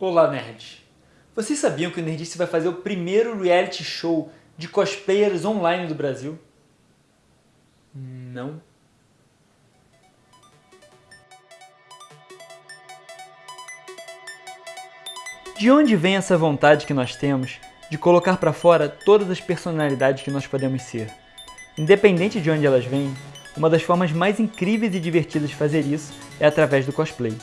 Olá, nerds! Vocês sabiam que o Nerdice vai fazer o primeiro reality show de cosplayers online do Brasil? Não. De onde vem essa vontade que nós temos de colocar para fora todas as personalidades que nós podemos ser? Independente de onde elas vêm, uma das formas mais incríveis e divertidas de fazer isso é através do cosplay.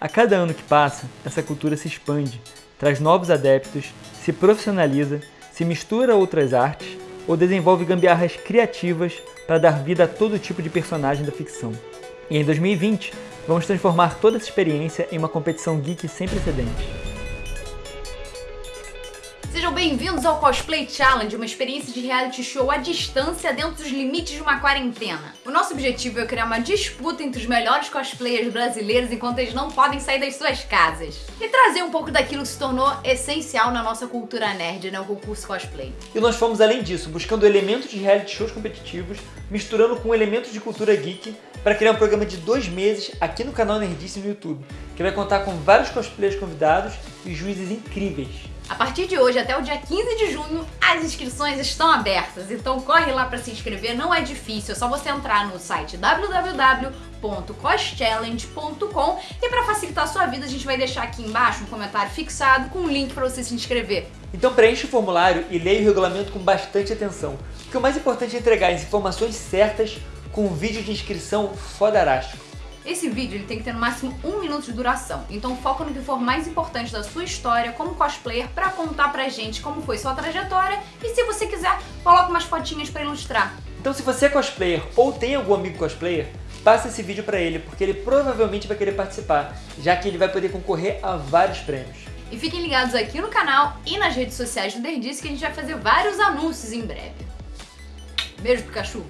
A cada ano que passa, essa cultura se expande, traz novos adeptos, se profissionaliza, se mistura a outras artes ou desenvolve gambiarras criativas para dar vida a todo tipo de personagem da ficção. E em 2020, vamos transformar toda essa experiência em uma competição geek sem precedentes. Sejam bem-vindos ao Cosplay Challenge, uma experiência de reality show à distância dentro dos limites de uma quarentena. O nosso objetivo é criar uma disputa entre os melhores cosplayers brasileiros enquanto eles não podem sair das suas casas. E trazer um pouco daquilo que se tornou essencial na nossa cultura nerd, né, o concurso cosplay. E nós fomos além disso, buscando elementos de reality shows competitivos, misturando com elementos de cultura geek, para criar um programa de dois meses aqui no canal Nerdice no YouTube, que vai contar com vários cosplayers convidados e juízes incríveis. A partir de hoje até o dia 15 de junho, as inscrições estão abertas, então corre lá para se inscrever, não é difícil, é só você entrar no site www.coschallenge.com e para facilitar a sua vida a gente vai deixar aqui embaixo um comentário fixado com um link para você se inscrever. Então preencha o formulário e leia o regulamento com bastante atenção, porque o mais importante é entregar as informações certas com um vídeo de inscrição fodarástico. Esse vídeo ele tem que ter no máximo um minuto de duração, então foca no que for mais importante da sua história como cosplayer para contar pra gente como foi sua trajetória e se você quiser, coloca umas fotinhas para ilustrar. Então se você é cosplayer ou tem algum amigo cosplayer, passa esse vídeo para ele, porque ele provavelmente vai querer participar, já que ele vai poder concorrer a vários prêmios. E fiquem ligados aqui no canal e nas redes sociais do Nerdice que a gente vai fazer vários anúncios em breve. Beijo, Pikachu!